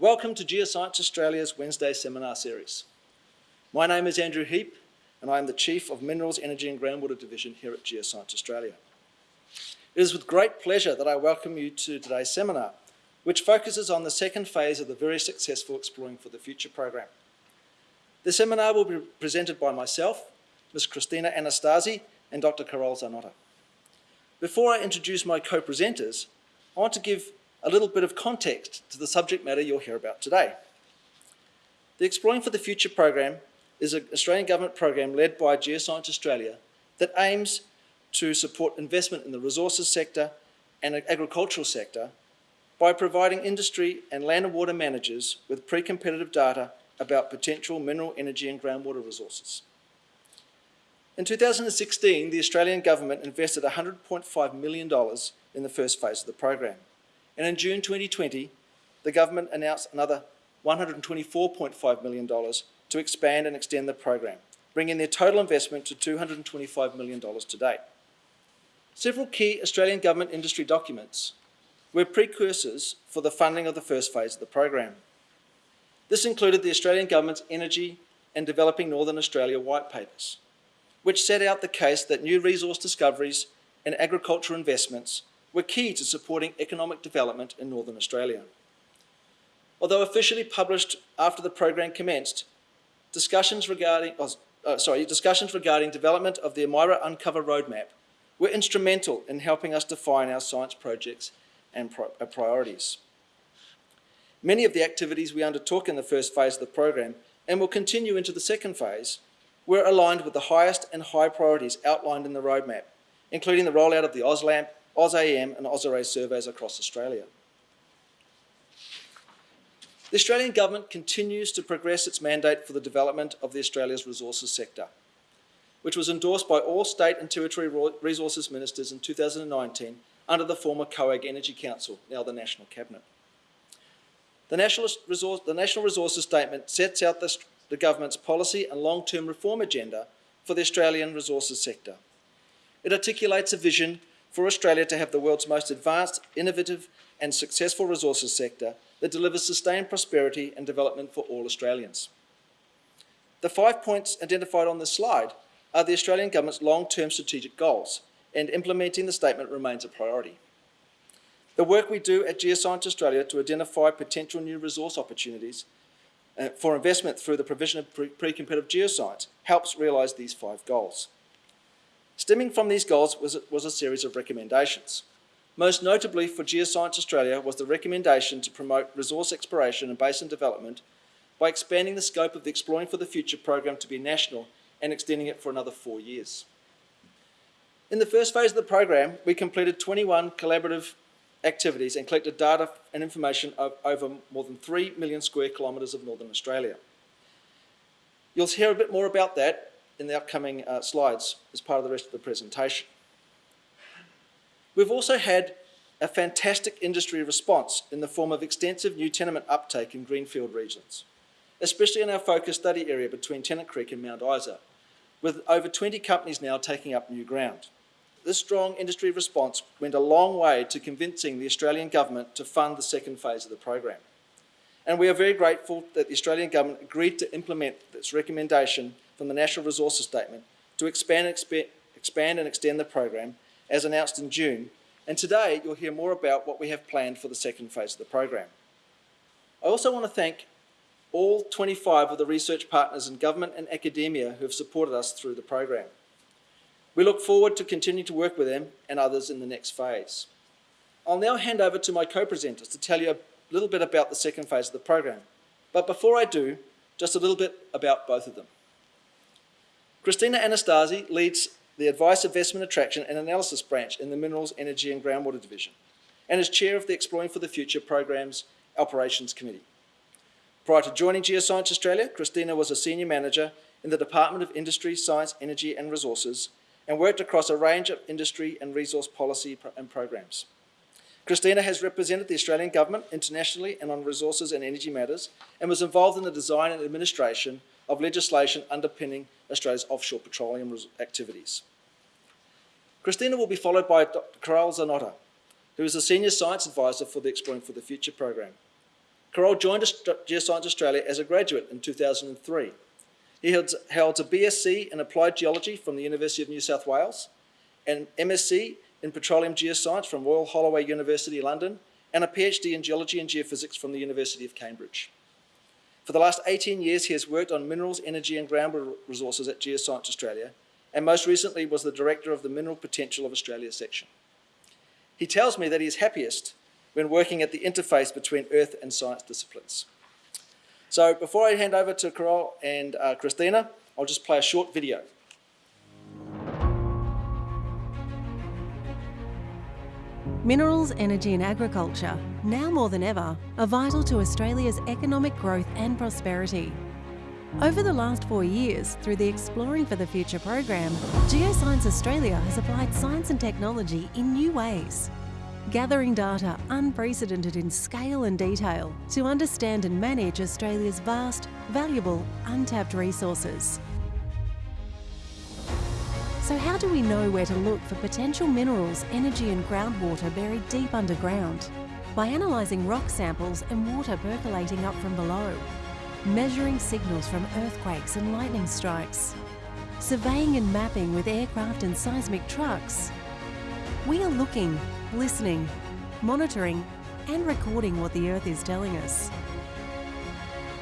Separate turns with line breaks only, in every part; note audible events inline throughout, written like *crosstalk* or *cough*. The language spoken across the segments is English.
Welcome to Geoscience Australia's Wednesday seminar series. My name is Andrew Heap and I am the Chief of Minerals, Energy and Groundwater Division here at Geoscience Australia. It is with great pleasure that I welcome you to today's seminar, which focuses on the second phase of the very successful Exploring for the Future program. The seminar will be presented by myself, Ms. Christina Anastasi and Dr. Karol Czarnota. Before I introduce my co-presenters, I want to give a little bit of context to the subject matter you'll hear about today. The Exploring for the Future program is an Australian government program led by Geoscience Australia that aims to support investment in the resources sector and agricultural sector by providing industry and land and water managers with pre-competitive data about potential mineral, energy and groundwater resources. In 2016, the Australian government invested $100.5 million in the first phase of the program. And in June 2020, the government announced another $124.5 million to expand and extend the program, bringing their total investment to $225 million to date. Several key Australian government industry documents were precursors for the funding of the first phase of the program. This included the Australian Government's Energy and Developing Northern Australia White Papers, which set out the case that new resource discoveries and agricultural investments were key to supporting economic development in Northern Australia. Although officially published after the program commenced, discussions regarding, oh, uh, sorry, discussions regarding development of the Amira Uncover Roadmap were instrumental in helping us define our science projects and uh, priorities. Many of the activities we undertook in the first phase of the program and will continue into the second phase were aligned with the highest and high priorities outlined in the roadmap, including the rollout of the AusLAMP AusAEM and AusArray surveys across Australia. The Australian Government continues to progress its mandate for the development of the Australia's resources sector, which was endorsed by all state and territory resources ministers in 2019 under the former COAG Energy Council, now the National Cabinet. The National, Resource, the National Resources Statement sets out the, the Government's policy and long-term reform agenda for the Australian resources sector. It articulates a vision for Australia to have the world's most advanced, innovative and successful resources sector that delivers sustained prosperity and development for all Australians. The five points identified on this slide are the Australian Government's long-term strategic goals, and implementing the statement remains a priority. The work we do at Geoscience Australia to identify potential new resource opportunities uh, for investment through the provision of pre-competitive geoscience helps realise these five goals. Stemming from these goals was, was a series of recommendations. Most notably for Geoscience Australia was the recommendation to promote resource exploration and basin development by expanding the scope of the Exploring for the Future program to be national and extending it for another four years. In the first phase of the program, we completed 21 collaborative activities and collected data and information over more than 3 million square kilometres of Northern Australia. You'll hear a bit more about that in the upcoming uh, slides as part of the rest of the presentation. We've also had a fantastic industry response in the form of extensive new tenement uptake in greenfield regions, especially in our focus study area between Tennant Creek and Mount Isa, with over 20 companies now taking up new ground. This strong industry response went a long way to convincing the Australian Government to fund the second phase of the program. And we are very grateful that the Australian Government agreed to implement this recommendation from the National Resources Statement to expand and, exp expand and extend the program as announced in June. And today you'll hear more about what we have planned for the second phase of the program. I also want to thank all 25 of the research partners in government and academia who have supported us through the program. We look forward to continuing to work with them and others in the next phase. I'll now hand over to my co-presenters to tell you a little bit about the second phase of the program. But before I do, just a little bit about both of them. Christina Anastasi leads the Advice, Investment, Attraction and Analysis branch in the Minerals, Energy and Groundwater Division and is chair of the Exploring for the Future Program's Operations Committee. Prior to joining Geoscience Australia, Christina was a senior manager in the Department of Industry, Science, Energy and Resources and worked across a range of industry and resource policy and programs. Christina has represented the Australian Government internationally and on resources and energy matters and was involved in the design and administration of legislation underpinning Australia's offshore petroleum activities. Christina will be followed by Dr. Karol Czarnota, who is a Senior Science Advisor for the Exploring for the Future program. Karol joined Geoscience Australia as a graduate in 2003. He holds a BSc in Applied Geology from the University of New South Wales, an MSc in Petroleum Geoscience from Royal Holloway University, London, and a PhD in Geology and Geophysics from the University of Cambridge. For the last 18 years, he has worked on minerals, energy and groundwater resources at Geoscience Australia, and most recently was the director of the Mineral Potential of Australia section. He tells me that he is happiest when working at the interface between earth and science disciplines. So before I hand over to Karol and uh, Christina, I'll just play a short video.
Minerals, energy and agriculture, now more than ever, are vital to Australia's economic growth and prosperity. Over the last four years, through the Exploring for the Future program, Geoscience Australia has applied science and technology in new ways. Gathering data unprecedented in scale and detail to understand and manage Australia's vast, valuable, untapped resources. So how do we know where to look for potential minerals, energy and groundwater buried deep underground? By analysing rock samples and water percolating up from below, measuring signals from earthquakes and lightning strikes, surveying and mapping with aircraft and seismic trucks. We are looking, listening, monitoring and recording what the Earth is telling us.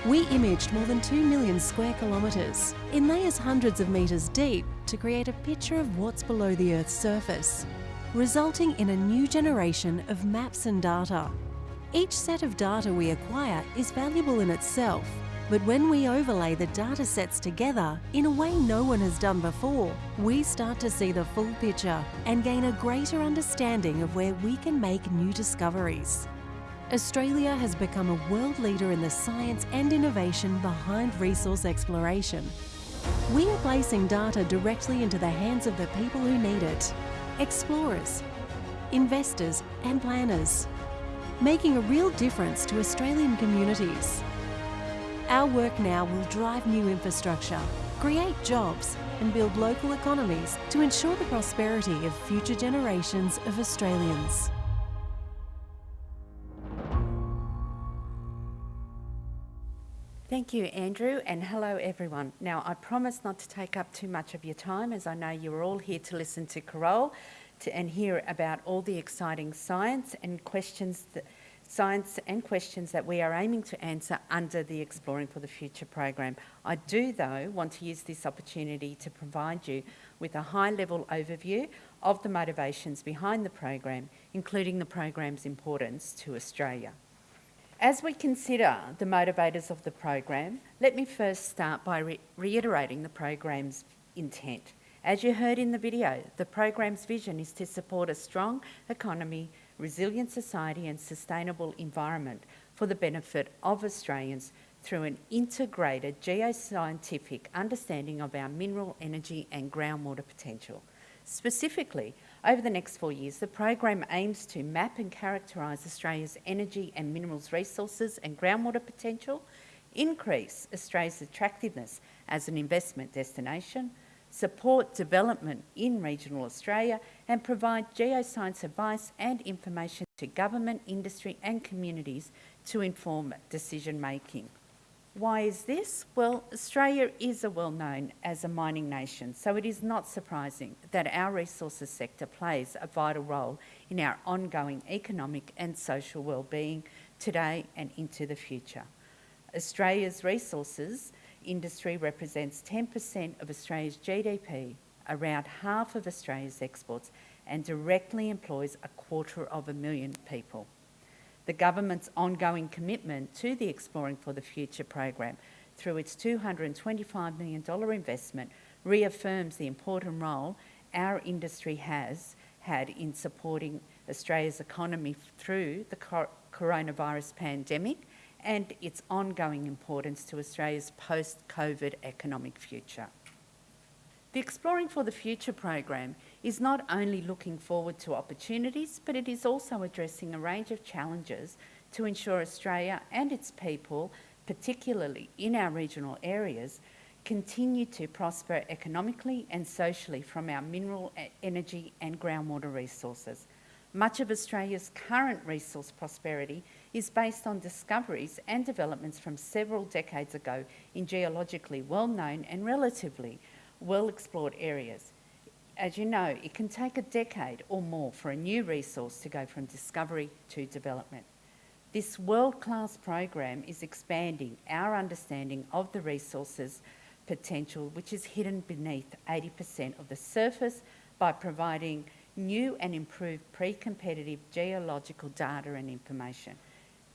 We imaged more than 2 million square kilometres in layers hundreds of metres deep to create a picture of what's below the Earth's surface, resulting in a new generation of maps and data. Each set of data we acquire is valuable in itself, but when we overlay the data sets together in a way no one has done before, we start to see the full picture and gain a greater understanding of where we can make new discoveries. Australia has become a world leader in the science and innovation behind resource exploration. We are placing data directly into the hands of the people who need it, explorers, investors and planners, making a real difference to Australian communities. Our work now will drive new infrastructure, create jobs and build local economies to ensure the prosperity of future generations of Australians.
Thank you, Andrew, and hello, everyone. Now, I promise not to take up too much of your time, as I know you're all here to listen to Karol to, and hear about all the exciting science and questions that, science and questions that we are aiming to answer under the Exploring for the Future program. I do, though, want to use this opportunity to provide you with a high-level overview of the motivations behind the program, including the program's importance to Australia. As we consider the motivators of the program, let me first start by re reiterating the program's intent. As you heard in the video, the program's vision is to support a strong economy, resilient society and sustainable environment for the benefit of Australians through an integrated geoscientific understanding of our mineral, energy and groundwater potential. Specifically, over the next four years, the program aims to map and characterise Australia's energy and minerals resources and groundwater potential, increase Australia's attractiveness as an investment destination, support development in regional Australia and provide geoscience advice and information to government, industry and communities to inform decision making. Why is this? Well, Australia is a well known as a mining nation, so it is not surprising that our resources sector plays a vital role in our ongoing economic and social well-being today and into the future. Australia's resources industry represents 10% of Australia's GDP, around half of Australia's exports, and directly employs a quarter of a million people the government's ongoing commitment to the Exploring for the Future program through its $225 million investment reaffirms the important role our industry has had in supporting Australia's economy through the coronavirus pandemic and its ongoing importance to Australia's post-COVID economic future. The Exploring for the Future program is not only looking forward to opportunities, but it is also addressing a range of challenges to ensure Australia and its people, particularly in our regional areas, continue to prosper economically and socially from our mineral, energy and groundwater resources. Much of Australia's current resource prosperity is based on discoveries and developments from several decades ago in geologically well-known and relatively well-explored areas. As you know, it can take a decade or more for a new resource to go from discovery to development. This world-class program is expanding our understanding of the resources potential which is hidden beneath 80% of the surface by providing new and improved pre-competitive geological data and information.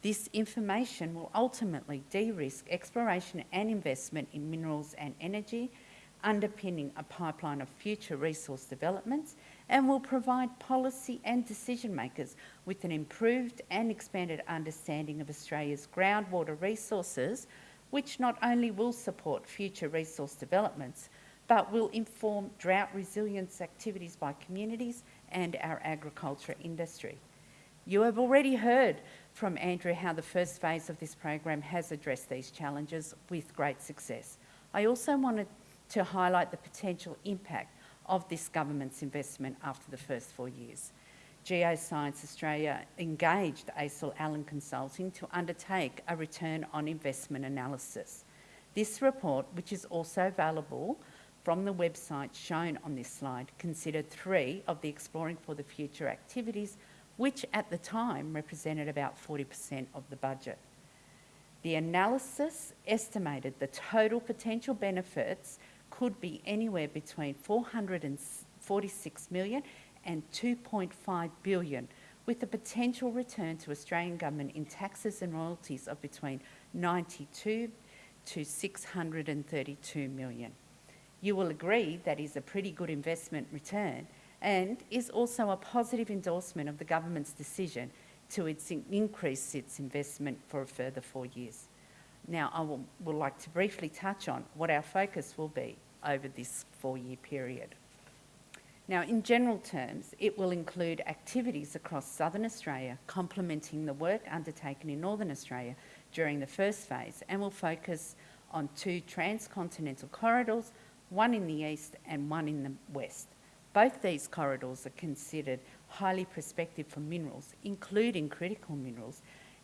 This information will ultimately de-risk exploration and investment in minerals and energy, underpinning a pipeline of future resource developments and will provide policy and decision makers with an improved and expanded understanding of Australia's groundwater resources, which not only will support future resource developments, but will inform drought resilience activities by communities and our agriculture industry. You have already heard from Andrew how the first phase of this program has addressed these challenges with great success. I also wanted to highlight the potential impact of this government's investment after the first four years. Geoscience Australia engaged ACIL Allen Consulting to undertake a return on investment analysis. This report, which is also available from the website shown on this slide, considered three of the Exploring for the Future activities, which at the time represented about 40% of the budget. The analysis estimated the total potential benefits could be anywhere between 446 million and 2.5 billion, with a potential return to Australian government in taxes and royalties of between 92 to 632 million. You will agree that is a pretty good investment return and is also a positive endorsement of the government's decision to its increase its investment for a further four years. Now, I will, would like to briefly touch on what our focus will be over this four-year period. Now, in general terms, it will include activities across southern Australia, complementing the work undertaken in northern Australia during the first phase, and will focus on two transcontinental corridors, one in the east and one in the west. Both these corridors are considered highly prospective for minerals, including critical minerals,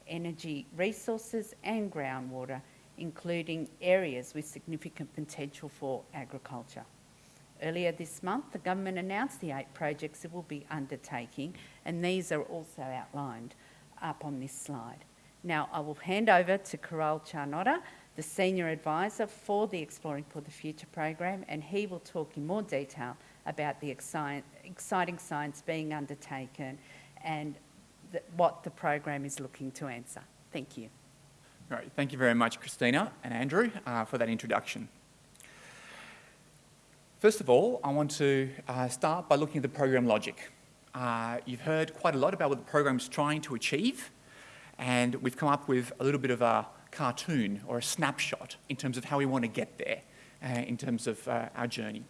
energy resources and groundwater, including areas with significant potential for agriculture. Earlier this month, the government announced the eight projects it will be undertaking, and these are also outlined up on this slide. Now, I will hand over to Karol Czarnota, the Senior Advisor for the Exploring for the Future program, and he will talk in more detail about the exciting science being undertaken and the, what the program is looking to answer. Thank you.
Great. Thank you very much, Christina and Andrew, uh, for that introduction. First of all, I want to uh, start by looking at the program logic. Uh, you've heard quite a lot about what the program is trying to achieve, and we've come up with a little bit of a cartoon or a snapshot in terms of how we want to get there uh, in terms of uh, our journey.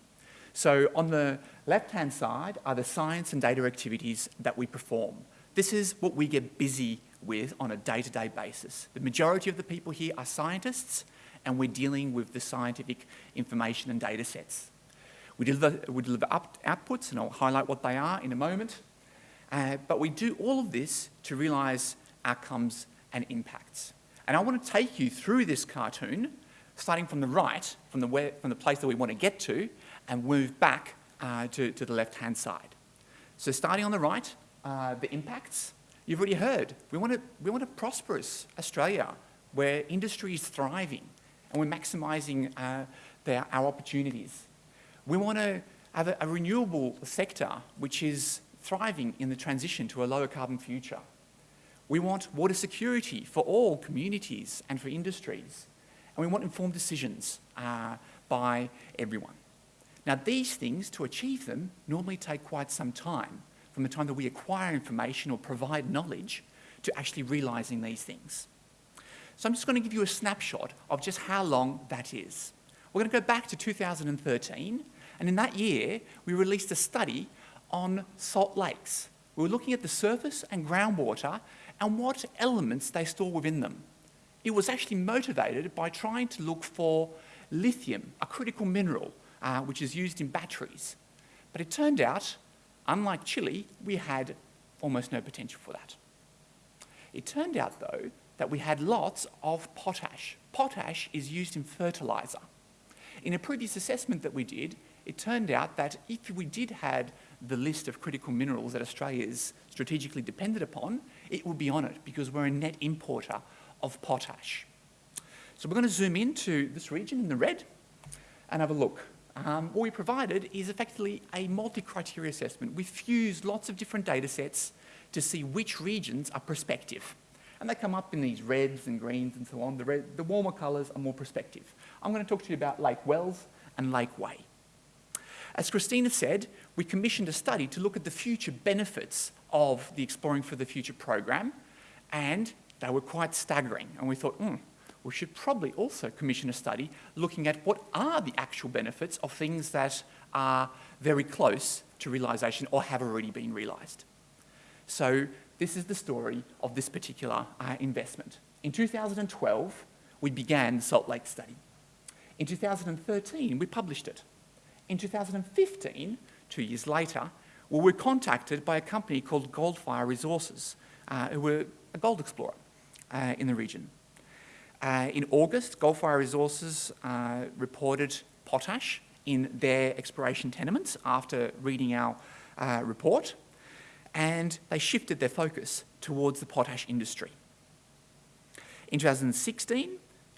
So on the left-hand side are the science and data activities that we perform. This is what we get busy with on a day-to-day basis. The majority of the people here are scientists and we're dealing with the scientific information and data sets. We deliver, we deliver up, outputs and I'll highlight what they are in a moment. Uh, but we do all of this to realise outcomes and impacts. And I want to take you through this cartoon, starting from the right, from the, where, from the place that we want to get to, and move back uh, to, to the left-hand side. So starting on the right, uh, the impacts. You've already heard, we want, a, we want a prosperous Australia where industry is thriving and we're maximising uh, our opportunities. We want to have a, a renewable sector which is thriving in the transition to a lower carbon future. We want water security for all communities and for industries. And we want informed decisions uh, by everyone. Now these things, to achieve them, normally take quite some time from the time that we acquire information or provide knowledge to actually realising these things. So I'm just going to give you a snapshot of just how long that is. We're going to go back to 2013, and in that year, we released a study on salt lakes. We were looking at the surface and groundwater and what elements they store within them. It was actually motivated by trying to look for lithium, a critical mineral, uh, which is used in batteries. But it turned out unlike Chile, we had almost no potential for that. It turned out, though, that we had lots of potash. Potash is used in fertiliser. In a previous assessment that we did, it turned out that if we did had the list of critical minerals that Australia is strategically dependent upon, it would be on it because we're a net importer of potash. So we're going to zoom into this region in the red and have a look. Um, what we provided is effectively a multi-criteria assessment. We've fused lots of different data sets to see which regions are prospective. And they come up in these reds and greens and so on. The, red, the warmer colours are more prospective. I'm going to talk to you about Lake Wells and Lake Way. As Christina said, we commissioned a study to look at the future benefits of the Exploring for the Future program, and they were quite staggering. And we thought, hmm, we should probably also commission a study looking at what are the actual benefits of things that are very close to realisation or have already been realised. So this is the story of this particular uh, investment. In 2012, we began the Salt Lake study. In 2013, we published it. In 2015, two years later, we were contacted by a company called Goldphyre Resources, uh, who were a gold explorer uh, in the region. Uh, in August, Goldphyre Resources uh, reported potash in their exploration tenements after reading our uh, report, and they shifted their focus towards the potash industry. In 2016,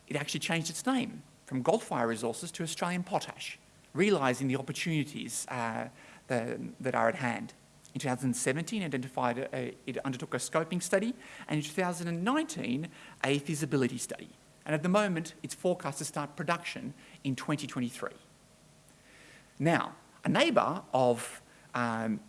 it actually changed its name from Goldphyre Resources to Australian Potash, realising the opportunities uh, that, that, are at hand. In 2017, identified a, it undertook a scoping study, and in 2019, a feasibility study. And at the moment, it's forecast to start production in 2023. Now, a neighbour of um,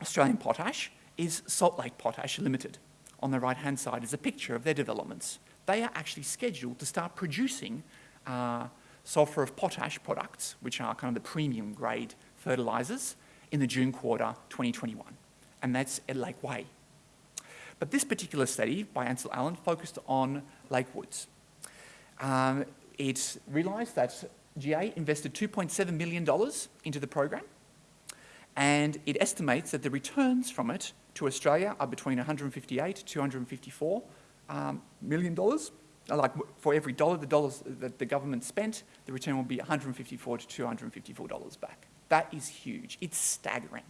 Australian Potash is Salt Lake Potash Limited. On the right-hand side is a picture of their developments. They are actually scheduled to start producing uh, sulphate of potash products, which are kind of the premium grade fertilisers, in the June quarter 2021. And that's at Lake Way. But this particular study by ACIL Allen focused on Lake Wells. Um, it realised that GA invested $2.7 million into the program, and it estimates that the returns from it to Australia are between 158 to 254 um, million dollars. Like for every dollar the dollars that the government spent, the return will be 154 to 254 dollars back. That is huge. It's staggering.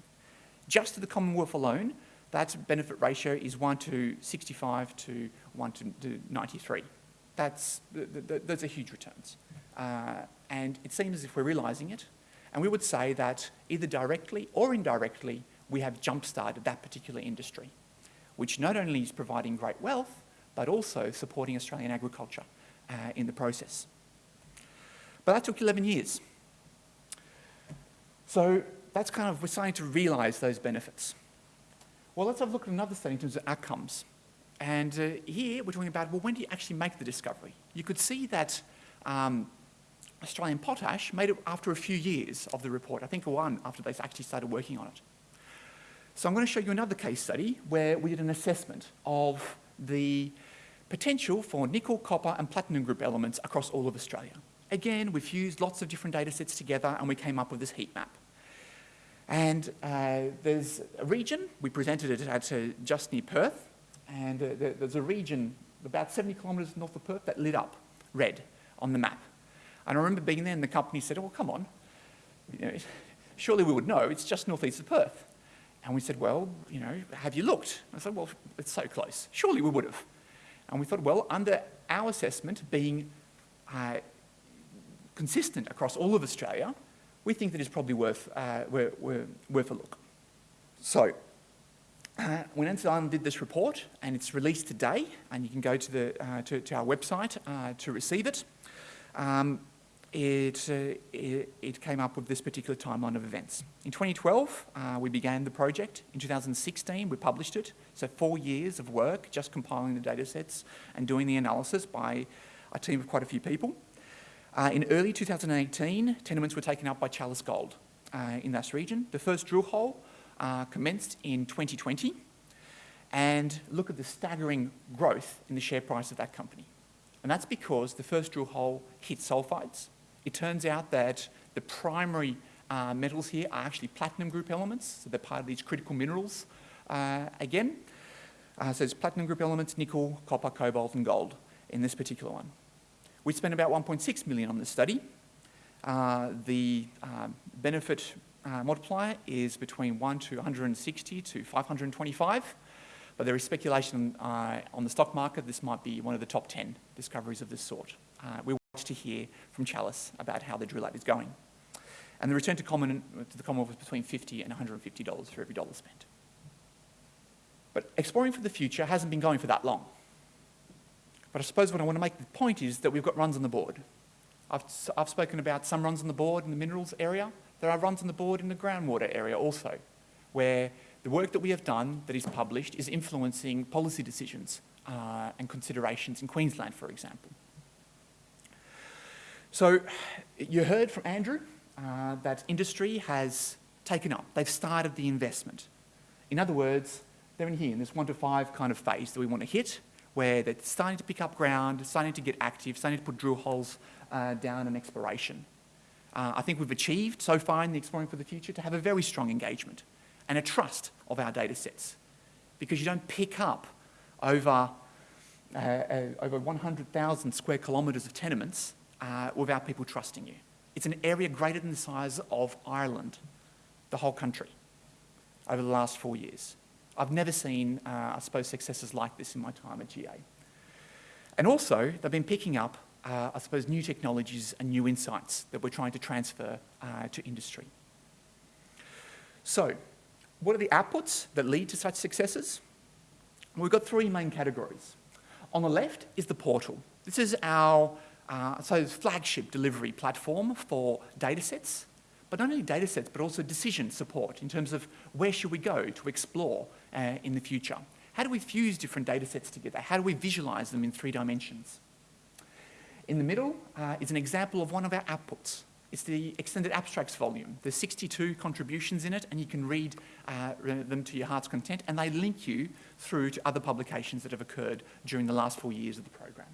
Just to the Commonwealth alone, that benefit ratio is 1 to 65 to 1 to, to 93. That's, those are huge returns. Uh, and it seems as if we're realising it. And we would say that either directly or indirectly, we have jump-started that particular industry, which not only is providing great wealth, but also supporting Australian agriculture uh, in the process. But that took 11 years. So that's kind of, we're starting to realise those benefits. Well, let's have a look at another study in terms of outcomes. And uh, here we're talking about, well, when do you actually make the discovery? You could see that um, Australian Potash made it after a few years of the report, I think one after they actually started working on it. So I'm going to show you another case study where we did an assessment of the potential for nickel, copper and platinum group elements across all of Australia. Again, we've fused lots of different data sets together and we came up with this heat map. And uh, there's a region, we presented it at uh, just near Perth, and uh, there's a region about 70 kilometres north of Perth that lit up red on the map. And I remember being there and the company said, oh, come on, you know, surely we would know, it's just northeast of Perth. And we said, well, you know, have you looked? I said, well, it's so close. Surely we would have. And we thought, well, under our assessment being uh, consistent across all of Australia, we think that it's probably worth, uh, we're worth a look. So, uh, when ACIL Allen did this report, and it's released today, and you can go to, the, uh, to, to, our website uh, to receive it, um, it, uh, it, it, came up with this particular timeline of events. In 2012, uh, we began the project. In 2016, we published it. So four years of work, just compiling the data sets and doing the analysis by a team of quite a few people. Uh, in early 2018, tenements were taken up by Chalice Gold uh, in that region. The first drill hole uh, commenced in 2020. And look at the staggering growth in the share price of that company. And that's because the first drill hole hit sulfides. It turns out that the primary uh, metals here are actually platinum group elements, so they're part of these critical minerals Uh, again, uh, so it's platinum group elements, nickel, copper, cobalt and gold in this particular one. We spent about 1.6 million on this study. Uh, the um, benefit uh, multiplier is between 1 to 160 to 525, but there is speculation uh, on the stock market this might be one of the top 10 discoveries of this sort. Uh, we watch to hear from Chalice about how the drill out is going. And the return to, common, to the Commonwealth was between 50 and $150 for every dollar spent. But exploring for the future hasn't been going for that long. But I suppose what I want to make the point is that we've got runs on the board. I've, I've spoken about some runs on the board in the minerals area. There are runs on the board in the groundwater area also, where the work that we have done that is published is influencing policy decisions uh, and considerations in Queensland, for example. So you heard from Andrew uh, that industry has taken up. They've started the investment. In other words, they're in here in this one to five kind of phase that we want to hit, where they're starting to pick up ground, starting to get active, starting to put drill holes uh, down in exploration. Uh, I think we've achieved so far in the Exploring for the Future to have a very strong engagement and a trust of our data sets because you don't pick up over, uh, uh over 100,000 square kilometres of tenements uh, without people trusting you. It's an area greater than the size of Ireland, the whole country, over the last four years. I've never seen, uh, I suppose, successes like this in my time at GA. And also, they've been picking up, uh, I suppose, new technologies and new insights that we're trying to transfer uh, to industry. So, what are the outputs that lead to such successes? We've got three main categories. On the left is the portal. This is our uh, so flagship delivery platform for datasets but not only data sets, but also decision support in terms of where should we go to explore uh, in the future. How do we fuse different data sets together? How do we visualize them in three dimensions? In the middle uh, is an example of one of our outputs. It's the extended abstracts volume. There's 62 contributions in it, and you can read uh, them to your heart's content, and they link you through to other publications that have occurred during the last four years of the program.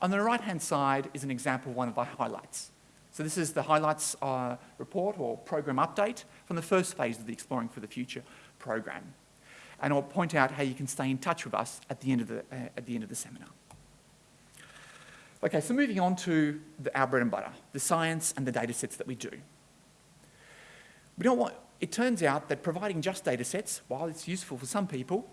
On the right-hand side is an example of one of our highlights. So this is the highlights uh, report or program update from the first phase of the Exploring for the Future program. And I'll point out how you can stay in touch with us at the end of the, uh, at the, end of the seminar. Okay, so moving on to the, our bread and butter, the science and the data sets that we do. We don't want, it turns out that providing just data sets, while it's useful for some people,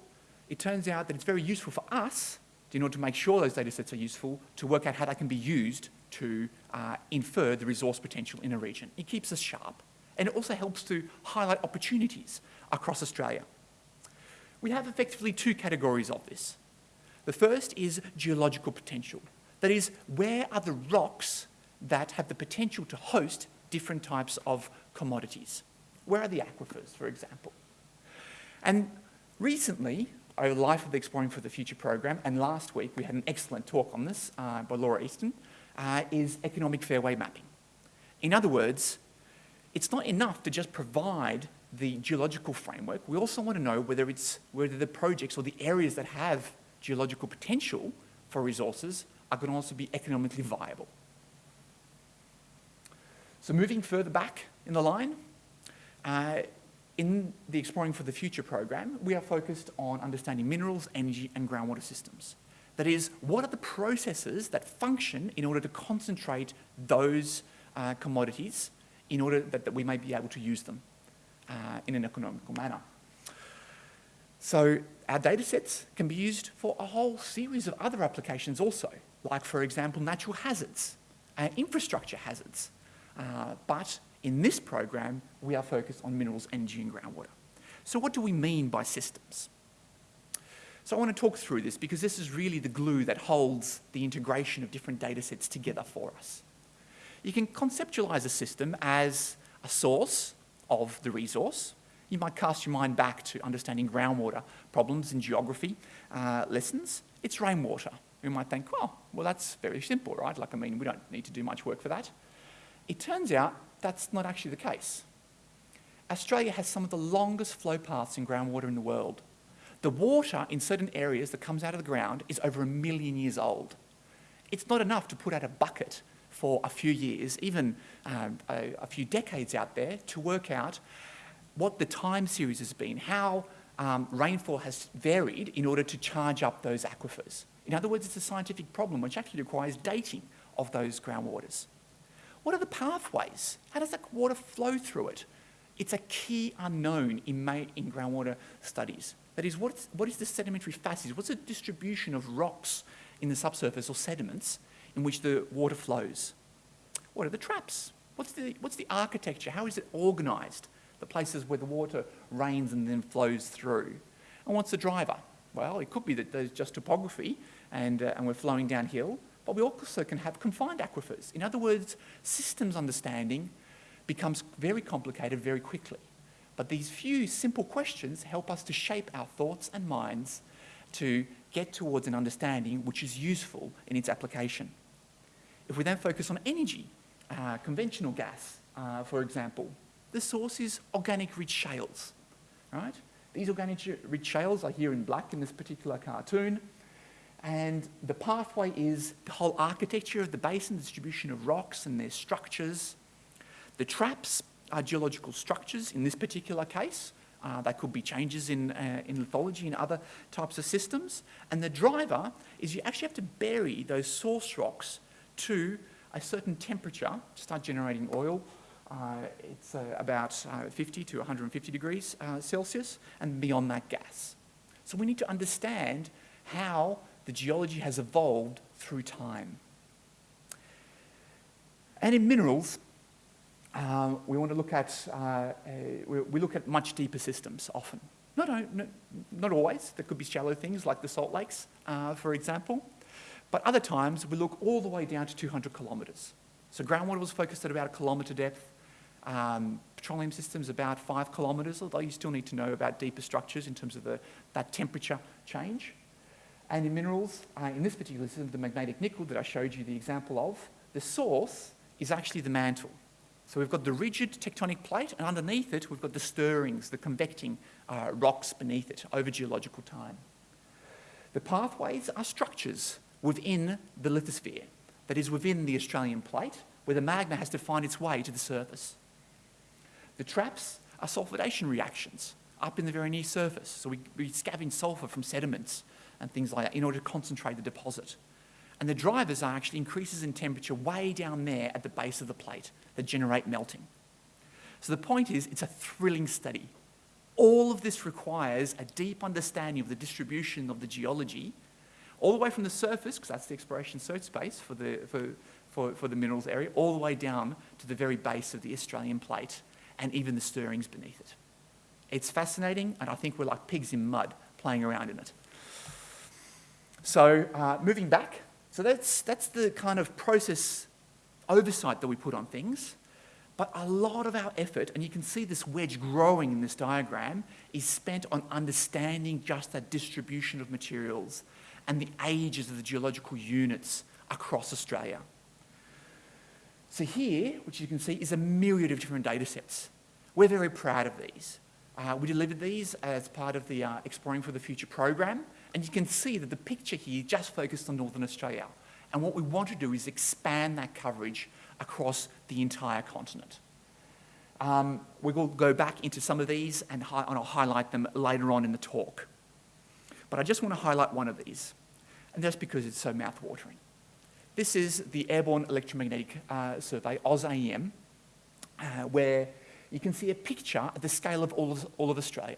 it turns out that it's very useful for us in order to make sure those data sets are useful to work out how they can be used to uh, infer the resource potential in a region. It keeps us sharp. And it also helps to highlight opportunities across Australia. We have effectively two categories of this. The first is geological potential. That is, where are the rocks that have the potential to host different types of commodities? Where are the aquifers, for example? And recently, over the life of the Exploring for the Future program, and last week we had an excellent talk on this uh, by Laura Easton, uh, is economic fairway mapping. In other words, it's not enough to just provide the geological framework. We also want to know whether, it's, whether the projects or the areas that have geological potential for resources are going to also be economically viable. So moving further back in the line, uh, in the Exploring for the Future program, we are focused on understanding minerals, energy and groundwater systems. That is, what are the processes that function in order to concentrate those uh, commodities in order that, that, we may be able to use them uh, in an economical manner. So our data sets can be used for a whole series of other applications also, like for example, natural hazards, uh, infrastructure hazards. Uh, but in this program, we are focused on minerals, energy and groundwater. So what do we mean by systems? So I want to talk through this because this is really the glue that holds the integration of different data sets together for us. You can conceptualize a system as a source of the resource. You might cast your mind back to understanding groundwater problems in geography uh, lessons. It's rainwater. You might think, well, well, that's very simple, right? Like, I mean, we don't need to do much work for that. It turns out that's not actually the case. Australia has some of the longest flow paths in groundwater in the world. The water in certain areas that comes out of the ground is over a million years old. It's not enough to put out a bucket for a few years, even um, a, a, few decades out there, to work out what the time series has been, how um, rainfall has varied in order to charge up those aquifers. In other words, it's a scientific problem which actually requires dating of those groundwaters. What are the pathways? How does that water flow through it? It's a key unknown in, in groundwater studies. That is, what's, what is the sedimentary facies? What's the distribution of rocks in the subsurface or sediments in which the water flows? What are the traps? What's the, what's the architecture? How is it organised? The places where the water rains and then flows through. And what's the driver? Well, it could be that there's just topography and, uh, and we're flowing downhill, but we also can have confined aquifers. In other words, systems understanding becomes very complicated very quickly. But these few simple questions help us to shape our thoughts and minds to get towards an understanding which is useful in its application. If we then focus on energy, uh, conventional gas, uh, for example, the source is organic rich shales, right? These organic rich shales are here in black in this particular cartoon. And the pathway is the whole architecture of the basin, distribution of rocks and their structures. The traps are geological structures in this particular case. Uh, they could be changes in, uh, in lithology and other types of systems. And the driver is you actually have to bury those source rocks to a certain temperature to start generating oil. Uh, it's uh, about uh, 50 to 150 degrees uh, Celsius and beyond that gas. So we need to understand how the geology has evolved through time. And in minerals, uh, we want to look at, uh, we, we, look at much deeper systems often. Not, not, not, always, there could be shallow things like the salt lakes, uh, for example, but other times we look all the way down to 200 kilometres. So groundwater was focused at about a kilometre depth, um, petroleum systems about five kilometres, although you still need to know about deeper structures in terms of the, that temperature change. And in minerals, uh, in this particular system, the magmatic nickel that I showed you the example of, the source is actually the mantle. So we've got the rigid tectonic plate, and underneath it, we've got the stirrings, the convecting uh, rocks beneath it over geological time. The pathways are structures within the lithosphere, that is within the Australian plate, where the magma has to find its way to the surface. The traps are sulfidation reactions up in the very near surface. So we, we scavenge sulfur from sediments and things like that in order to concentrate the deposit. And the drivers are actually increases in temperature way down there at the base of the plate that generate melting. So the point is, it's a thrilling study. All of this requires a deep understanding of the distribution of the geology, all the way from the surface, because that's the exploration search space for the, for, for, for the minerals area, all the way down to the very base of the Australian plate and even the stirrings beneath it. It's fascinating, and I think we're like pigs in mud playing around in it. So uh, moving back, so that's, that's the kind of process oversight that we put on things. But a lot of our effort, and you can see this wedge growing in this diagram, is spent on understanding just that distribution of materials and the ages of the geological units across Australia. So here, which you can see, is a myriad of different data sets. We're very proud of these. Uh, we delivered these as part of the uh, Exploring for the Future program, and you can see that the picture here just focused on Northern Australia. And what we want to do is expand that coverage across the entire continent. Um, we will go back into some of these and, and, I'll highlight them later on in the talk. But I just want to highlight one of these, and that's because it's so mouth-watering. This is the Airborne Electromagnetic uh, Survey, AusAEM, uh, where you can see a picture at the scale of all of, all of Australia.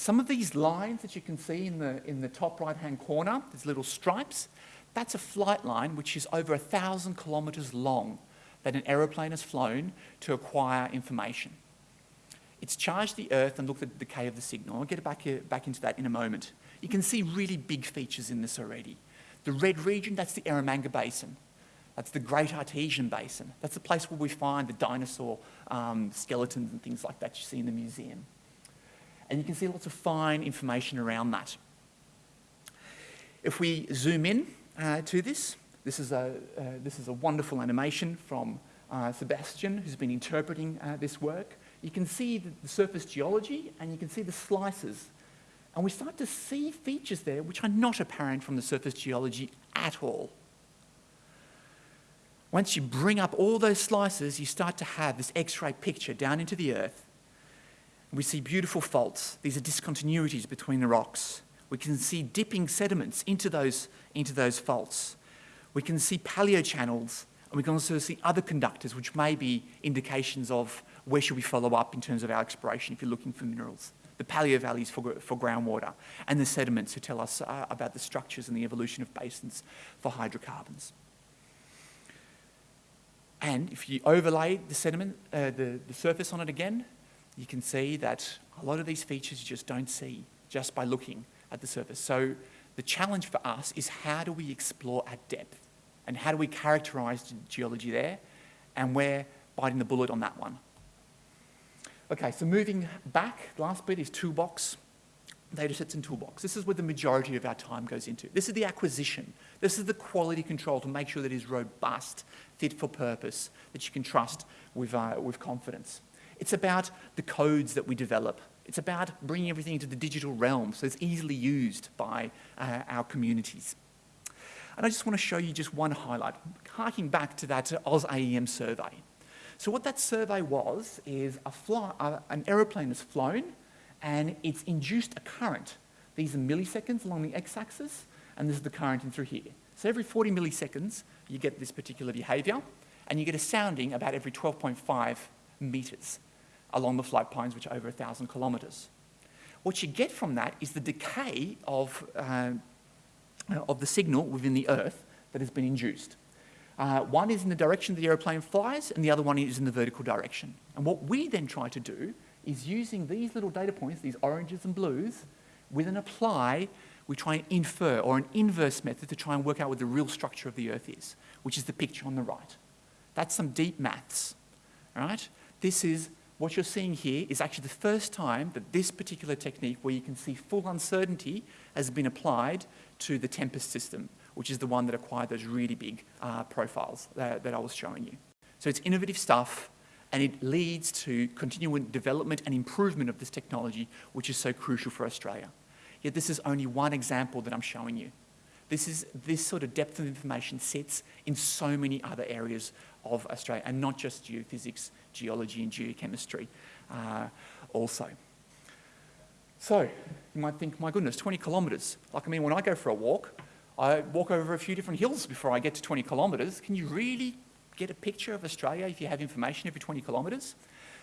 Some of these lines that you can see in the, in the top right-hand corner, these little stripes, that's a flight line which is over a thousand kilometres long that an aeroplane has flown to acquire information. It's charged the Earth and looked at the decay of the signal. I'll get back, here, back into that in a moment. You can see really big features in this already. The red region, that's the Eromanga Basin. That's the Great Artesian Basin. That's the place where we find the dinosaur um, skeletons and things like that you see in the museum and you can see lots of fine information around that. If we zoom in uh, to this, this is, a, uh, this is a wonderful animation from uh, Sebastian, who's been interpreting uh, this work. You can see the, the surface geology and you can see the slices. And we start to see features there which are not apparent from the surface geology at all. Once you bring up all those slices, you start to have this X-ray picture down into the earth We see beautiful faults. These are discontinuities between the rocks. We can see dipping sediments into those, into those faults. We can see paleochannels, and we can also see other conductors, which may be indications of where should we follow up in terms of our exploration if you're looking for minerals. The paleo valleys for, for groundwater, and the sediments who tell us uh, about the structures and the evolution of basins for hydrocarbons. And if you overlay the sediment, uh, the, the surface on it again, you can see that a lot of these features you just don't see just by looking at the surface. So the challenge for us is how do we explore at depth? And how do we characterise the geology there? And we're biting the bullet on that one. Okay, so moving back, last bit is toolbox, data sets and toolbox. This is where the majority of our time goes into. This is the acquisition. This is the quality control to make sure that it is robust, fit for purpose, that you can trust with, uh, with confidence. It's about the codes that we develop. It's about bringing everything into the digital realm so it's easily used by uh, our communities. And I just want to show you just one highlight, harking back to that AusAEM survey. So what that survey was is uh, an aeroplane has flown and it's induced a current. These are milliseconds along the x-axis and this is the current in through here. So every 40 milliseconds you get this particular behaviour and you get a sounding about every 12.5 metres along the flight planes, which are over 1,000 kilometres. What you get from that is the decay of, uh, of the signal within the Earth that has been induced. Uh, one is in the direction the aeroplane flies, and the other one is in the vertical direction. And what we then try to do is using these little data points, these oranges and blues, with an apply, we try and infer, or an inverse method to try and work out what the real structure of the Earth is, which is the picture on the right. That's some deep maths, right? This is what you're seeing here is actually the first time that this particular technique, where you can see full uncertainty, has been applied to the Tempest system, which is the one that acquired those really big uh, profiles that, that I was showing you. So it's innovative stuff, and it leads to continuing development and improvement of this technology, which is so crucial for Australia. Yet this is only one example that I'm showing you. This, is, this sort of depth of information sits in so many other areas of Australia, and not just geophysics, geology and geochemistry uh, also. So you might think, my goodness, 20 kilometres. Like, I mean, when I go for a walk, I walk over a few different hills before I get to 20 kilometres. Can you really get a picture of Australia if you have information every 20 kilometres?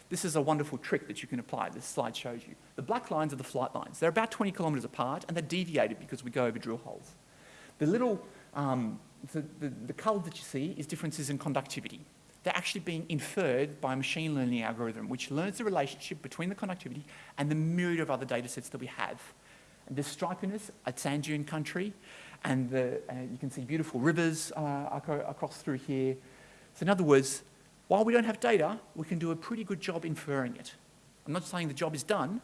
This is a wonderful trick that you can apply. This slide shows you. The black lines are the flight lines. They're about 20 kilometres apart and they're deviated because we go over drill holes. The little, um, the, the, the colour that you see is differences in conductivity they're actually being inferred by a machine learning algorithm, which learns the relationship between the conductivity and the myriad of other data sets that we have. And the stripiness at sand dune country, and the, uh, you can see beautiful rivers uh, across through here. So in other words, while we don't have data, we can do a pretty good job inferring it. I'm not saying the job is done.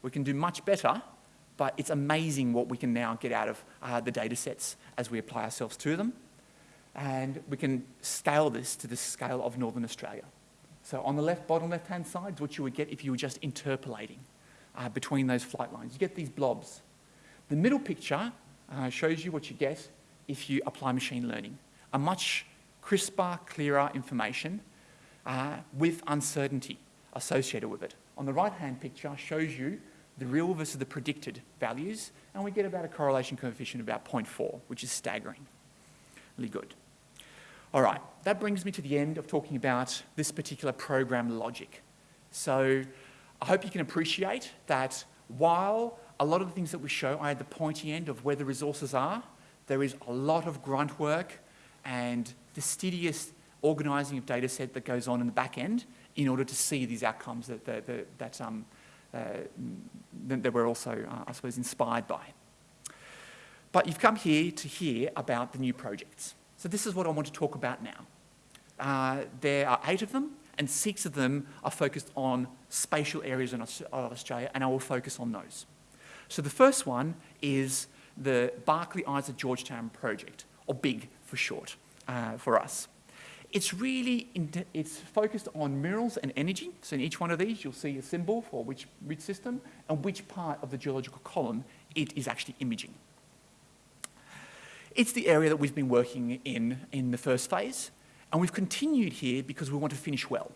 We can do much better, but it's amazing what we can now get out of uh, the data sets as we apply ourselves to them and we can scale this to the scale of Northern Australia. So on the left, bottom left-hand side is what you would get if you were just interpolating uh, between those flight lines. You get these blobs. The middle picture uh, shows you what you get if you apply machine learning. A much crisper, clearer information uh, with uncertainty associated with it. On the right-hand picture shows you the real versus the predicted values, and we get about a correlation coefficient of about 0.4, which is staggering. Really good. All right, that brings me to the end of talking about this particular program logic. So I hope you can appreciate that while a lot of the things that we show are at the pointy end of where the resources are, there is a lot of grunt work and fastidious organising of data set that goes on in the back end in order to see these outcomes that, that, that, that, um, that we're also, uh, I suppose, inspired by. But you've come here to hear about the new projects. So this is what I want to talk about now. Uh, there are eight of them, and six of them are focused on spatial areas of Australia, and I will focus on those. So the first one is the Barkly Isa Georgetown project, or BIG for short, uh, for us. It's really, it's focused on minerals and energy. So in each one of these, you'll see a symbol for which, system and which part of the geological column it is actually imaging. It's the area that we've been working in in the first phase, and we've continued here because we want to finish well.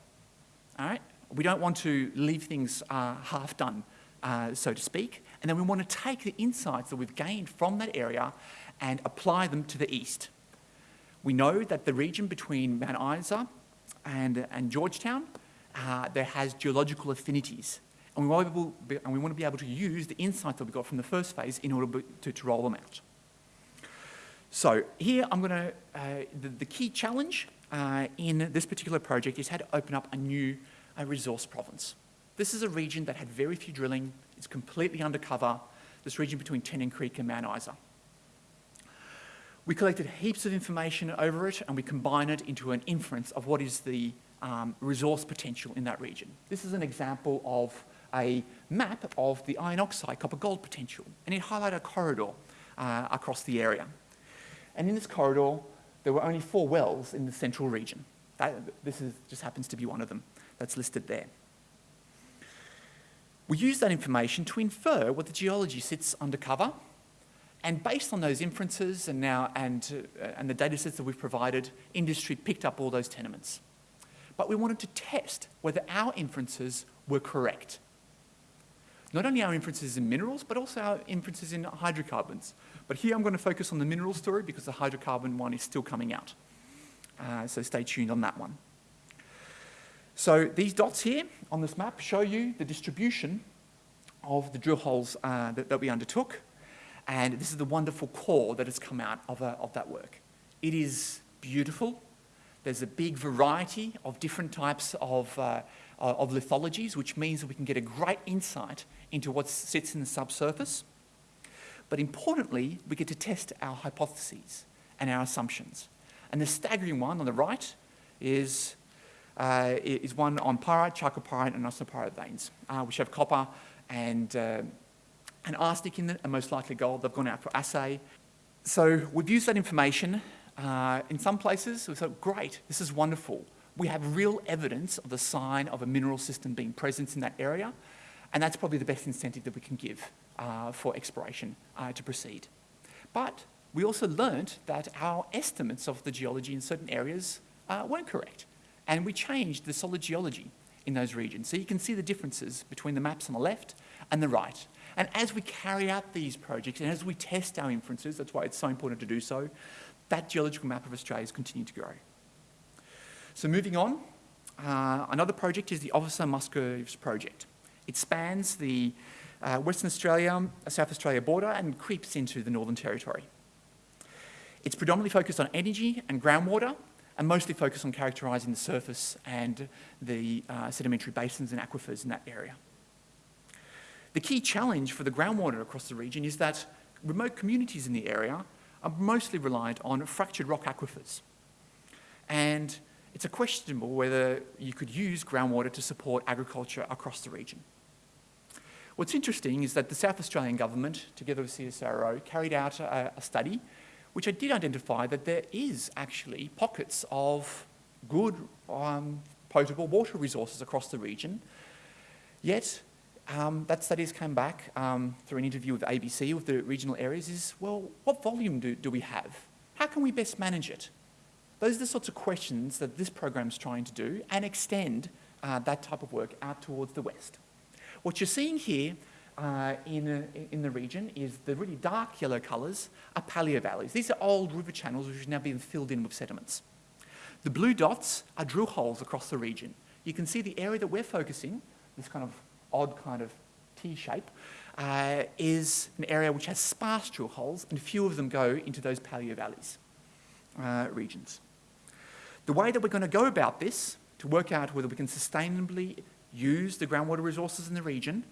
All right? We don't want to leave things uh, half done, uh, so to speak. And then we want to take the insights that we've gained from that area and apply them to the east. We know that the region between Mount Isa and, and Georgetown, uh, there has geological affinities. And we, want to be, and we want to be able to use the insights that we got from the first phase in order to, to roll them out. So here I'm going to, uh, the, the, key challenge uh, in this particular project is how to open up a new uh, resource province. This is a region that had very few drilling, it's completely undercover, this region between Tennant Creek and Mount Isa. We collected heaps of information over it and we combine it into an inference of what is the um, resource potential in that region. This is an example of a map of the iron oxide copper gold potential and it highlighted a corridor uh, across the area. And in this corridor, there were only four wells in the central region. That, this is, just happens to be one of them that's listed there. We use that information to infer what the geology sits undercover and based on those inferences and, now, and, uh, and the data sets that we've provided, industry picked up all those tenements. But we wanted to test whether our inferences were correct. Not only our inferences in minerals, but also our inferences in hydrocarbons. But here I'm going to focus on the mineral story because the hydrocarbon one is still coming out. Uh, so stay tuned on that one. So these dots here on this map show you the distribution of the drill holes uh, that, that we undertook. And this is the wonderful core that has come out of, uh, of that work. It is beautiful. There's a big variety of different types of, uh, of lithologies, which means that we can get a great insight into what sits in the subsurface. But importantly, we get to test our hypotheses and our assumptions. And the staggering one on the right is, uh, is one on pyrite, chalcopyrite, and arsenopyrite veins, uh, which have copper and and arsenic in it, and most likely gold. They've gone out for assay. So we've used that information uh, in some places. We thought, great, this is wonderful. We have real evidence of the sign of a mineral system being present in that area, and that's probably the best incentive that we can give uh, for exploration uh, to proceed. But we also learned that our estimates of the geology in certain areas uh, weren't correct, and we changed the solid geology in those regions. So you can see the differences between the maps on the left and the right. And as we carry out these projects and as we test our inferences, that's why it's so important to do so, that geological map of Australia has continued to grow. So moving on, uh, another project is the Officer Musgraves project. It spans the uh, Western Australia, South Australia border and creeps into the Northern Territory. It's predominantly focused on energy and groundwater and mostly focused on characterising the surface and the uh, sedimentary basins and aquifers in that area. The key challenge for the groundwater across the region is that remote communities in the area are mostly reliant on fractured rock aquifers. And it's a questionable whether you could use groundwater to support agriculture across the region. What's interesting is that the South Australian Government, together with CSIRO, carried out a, a study which did identify that there is actually pockets of good um, potable water resources across the region, yet um, that studies came back um, through an interview with ABC with the regional areas is, well, what volume do, do we have? How can we best manage it? Those are the sorts of questions that this program is trying to do and extend uh, that type of work out towards the west. What you're seeing here uh, in, uh, in the region is the really dark yellow colours are paleovalleys. These are old river channels which have now been filled in with sediments. The blue dots are drill holes across the region. You can see the area that we're focusing, this kind of odd kind of T shape, uh, is an area which has sparse drill holes and few of them go into those paleovalleys uh, regions. The way that we're going to go about this to work out whether we can sustainably use the groundwater resources in the region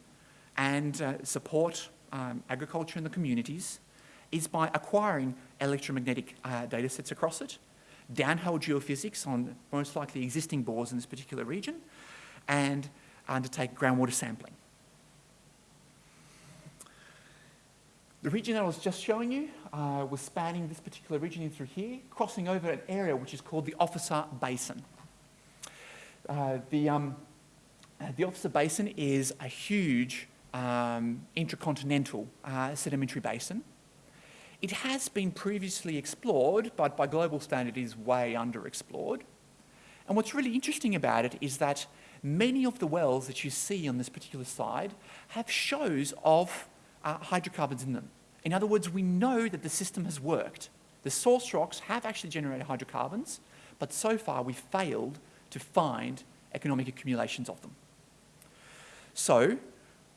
and uh, support um, agriculture in the communities is by acquiring electromagnetic uh, data sets across it, downhole geophysics on most likely existing bores in this particular region, and undertake groundwater sampling. The region I was just showing you uh, was spanning this particular region in through here, crossing over an area which is called the Officer Basin. Uh, the, um, uh, the Officer Basin is a huge um, intercontinental uh, sedimentary basin. It has been previously explored, but by global standard is way underexplored. And what's really interesting about it is that many of the wells that you see on this particular side have shows of uh, hydrocarbons in them. In other words, we know that the system has worked. The source rocks have actually generated hydrocarbons, but so far we've failed to find economic accumulations of them. So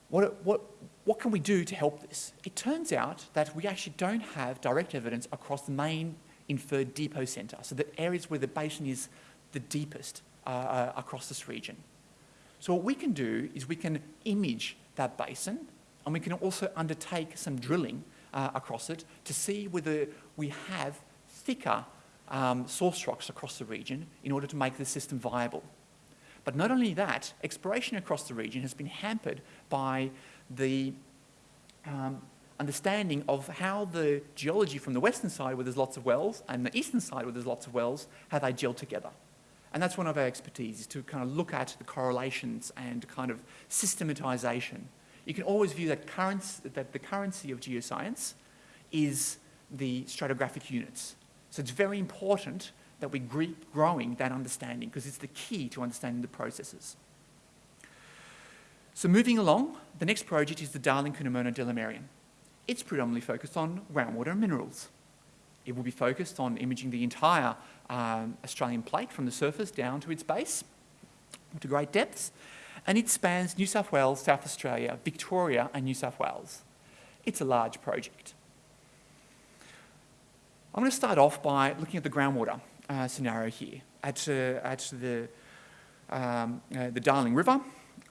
what, what, what can we do to help this? It turns out that we actually don't have direct evidence across the main inferred depocentre, so the areas where the basin is the deepest uh, uh, across this region. So what we can do is we can image that basin and we can also undertake some drilling uh, across it to see whether we have thicker um, source rocks across the region in order to make the system viable. But not only that, exploration across the region has been hampered by the um, understanding of how the geology from the western side where there's lots of wells and the eastern side where there's lots of wells, how they gel together. And that's one of our expertise, is to kind of look at the correlations and kind of systematization. You can always view that, currency, that the currency of geoscience is the stratigraphic units. So it's very important that we keep growing that understanding because it's the key to understanding the processes. So moving along, the next project is the Darling Curnamona Delamerian. It's predominantly focused on groundwater and minerals. It will be focused on imaging the entire um, Australian plate from the surface down to its base to great depths. And it spans New South Wales, South Australia, Victoria and New South Wales. It's a large project. I'm going to start off by looking at the groundwater uh, scenario here at, uh, at the, um, uh, the Darling River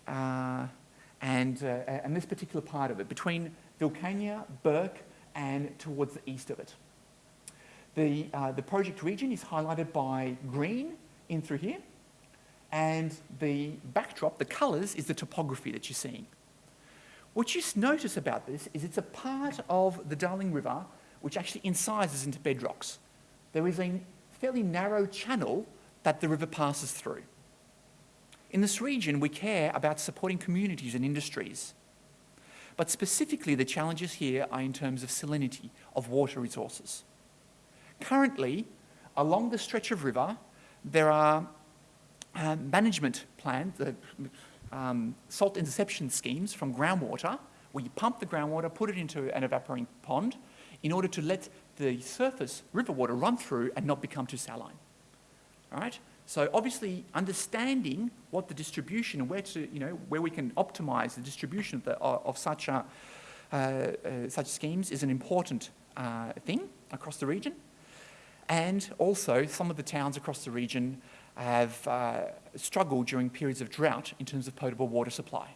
uh, and, uh, and this particular part of it, between Wilcannia, Bourke and towards the east of it. The, uh, the project region is highlighted by green in through here and the backdrop, the colours, is the topography that you're seeing. What you notice about this is it's a part of the Darling River which actually incises into bedrocks. There is a fairly narrow channel that the river passes through. In this region, we care about supporting communities and industries. But specifically, the challenges here are in terms of salinity of water resources. Currently, along the stretch of river, there are uh, management plans, uh, um, salt interception schemes from groundwater, where you pump the groundwater, put it into an evaporating pond, in order to let the surface river water run through and not become too saline. All right? So obviously understanding what the distribution and where to, you know, where we can optimize the distribution of, the, of such, a, uh, uh, such schemes is an important uh, thing across the region. And also some of the towns across the region have uh, struggled during periods of drought in terms of potable water supply.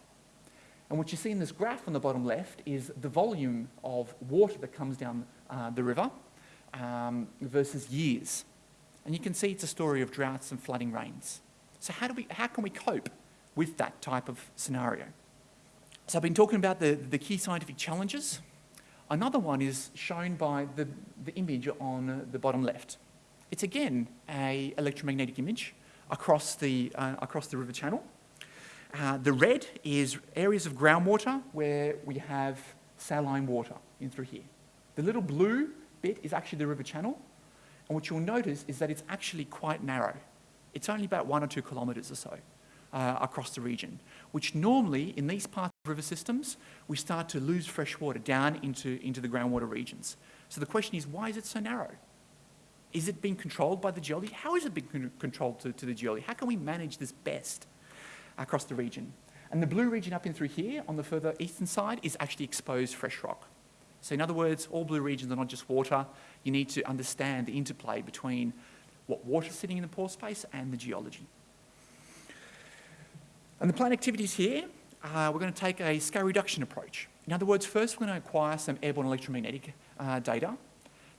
And what you see in this graph on the bottom left is the volume of water that comes down uh, the river um, versus years. And you can see it's a story of droughts and flooding rains. So how, do we, how can we cope with that type of scenario? So I've been talking about the, the key scientific challenges. Another one is shown by the, the image on the bottom left. It's again a electromagnetic image across the, uh, across the river channel. Uh, the red is areas of groundwater where we have saline water in through here. The little blue bit is actually the river channel. And what you'll notice is that it's actually quite narrow. It's only about one or two kilometres or so uh, across the region, which normally in these parts of river systems, we start to lose fresh water down into, into the groundwater regions. So the question is, why is it so narrow? Is it being controlled by the geology? How is it being controlled to, to the geology? How can we manage this best? across the region. And the blue region up in through here on the further eastern side is actually exposed fresh rock. So in other words, all blue regions are not just water. You need to understand the interplay between what water is sitting in the pore space and the geology. And the plant activities here, uh, we're going to take a scale reduction approach. In other words, first we're going to acquire some airborne electromagnetic uh, data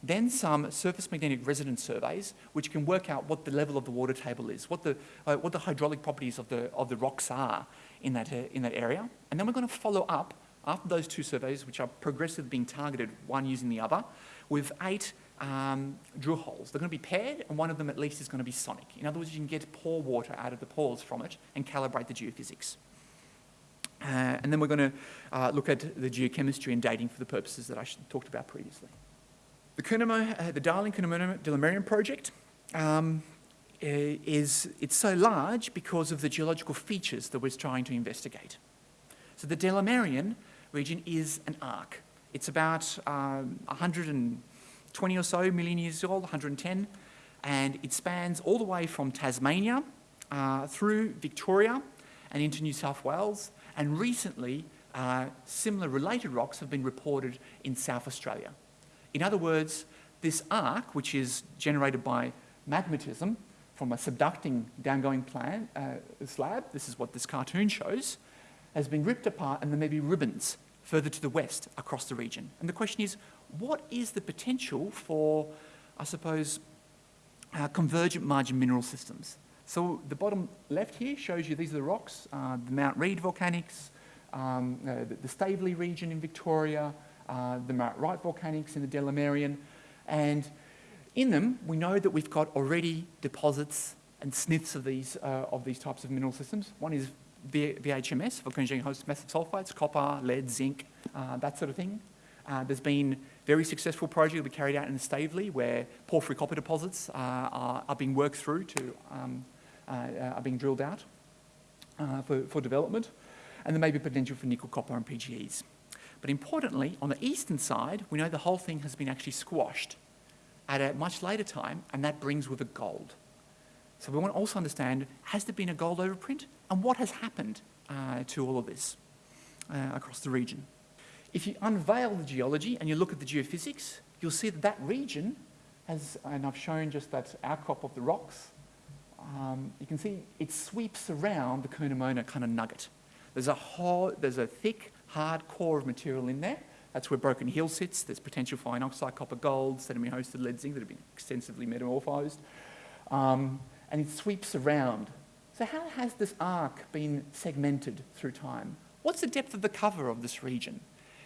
then some surface magnetic resonance surveys, which can work out what the level of the water table is, what the, uh, what the hydraulic properties of the, of the rocks are in that, uh, in that area. And then we're going to follow up after those two surveys, which are progressively being targeted, one using the other, with eight um, drill holes. They're going to be paired, and one of them at least is going to be sonic. In other words, you can get pore water out of the pores from it and calibrate the geophysics. Uh, and then we're going to uh, look at the geochemistry and dating for the purposes that I talked about previously. The, Curnamo, uh, the Darling Curnamona Delamerian project, um, is it's so large because of the geological features that we're trying to investigate. So the Delamerian region is an arc. It's about um, 120 or so million years old, 110, and it spans all the way from Tasmania uh, through Victoria and into New South Wales, and recently uh, similar related rocks have been reported in South Australia. In other words, this arc, which is generated by magmatism from a subducting downgoing plant, uh, slab, this is what this cartoon shows, has been ripped apart and there may be ribbons further to the west across the region. And the question is, what is the potential for, I suppose, uh, convergent margin mineral systems? So the bottom left here shows you these are the rocks, uh, the Mount Read volcanics, um, uh, the, the Staveley region in Victoria, uh, the Mount Wright volcanics in the Delamerian, and in them we know that we've got already deposits and sniffs of these, uh, of these types of mineral systems. One is v VHMS, volcanogenic host massive sulfides, copper, lead, zinc, uh, that sort of thing. Uh, there's been very successful project we carried out in Staveley where porphyry copper deposits uh, are, are, being worked through to, um, uh, are being drilled out for, for development and there may be potential for nickel, copper and PGEs. But importantly, on the eastern side, we know the whole thing has been actually squashed at a much later time, and that brings with it gold. So we want to also understand, has there been a gold overprint? And what has happened uh, to all of this uh, across the region? If you unveil the geology and you look at the geophysics, you'll see that that region has, and I've shown just that outcrop of the rocks, um, you can see it sweeps around the Curnamona kind of nugget. There's a, whole, there's a thick, hard core of material in there. That's where Broken Hill sits. There's potential for iron oxide, copper, gold, sediment-hosted lead zinc that have been extensively metamorphosed. Um, and it sweeps around. So how has this arc been segmented through time? What's the depth of the cover of this region?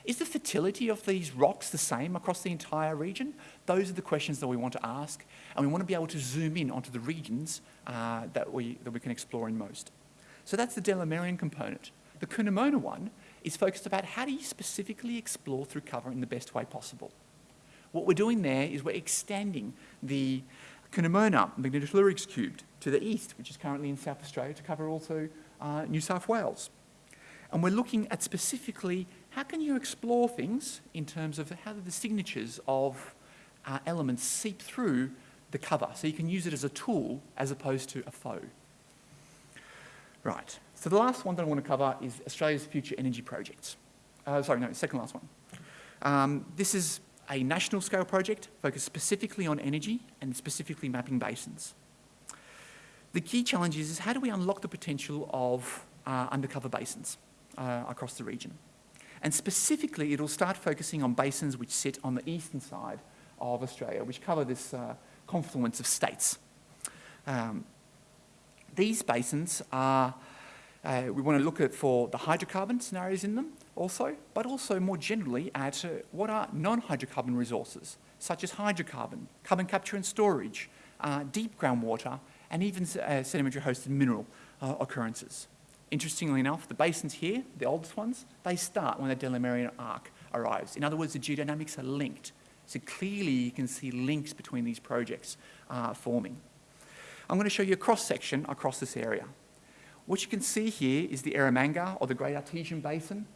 Is the fertility of these rocks the same across the entire region? Those are the questions that we want to ask, and we want to be able to zoom in onto the regions uh, that, we, that we can explore in most. So that's the Delamerian component. The Curnamona one is focused about how do you specifically explore through cover in the best way possible. What we're doing there is we're extending the Curnamona magnetotellurics cubed to the east, which is currently in South Australia, to cover also uh, New South Wales. And we're looking at specifically how can you explore things in terms of how do the signatures of uh, elements seep through the cover so you can use it as a tool as opposed to a foe. Right, so the last one that I want to cover is Australia's future energy projects. Uh, sorry, no, second last one. Um, this is a national scale project focused specifically on energy and specifically mapping basins. The key challenge is, is how do we unlock the potential of uh, undercover basins uh, across the region? And specifically, it'll start focusing on basins which sit on the eastern side of Australia, which cover this uh, confluence of states. Um, these basins are, uh, we want to look at for the hydrocarbon scenarios in them also, but also more generally at uh, what are non-hydrocarbon resources, such as hydrocarbon, carbon capture and storage, uh, deep groundwater, and even uh, sedimentary hosted mineral uh, occurrences. Interestingly enough, the basins here, the oldest ones, they start when the Delamerian arc arrives. In other words, the geodynamics are linked. So clearly you can see links between these projects uh, forming. I'm going to show you a cross-section across this area. What you can see here is the Eromanga, or the Great Artesian Basin,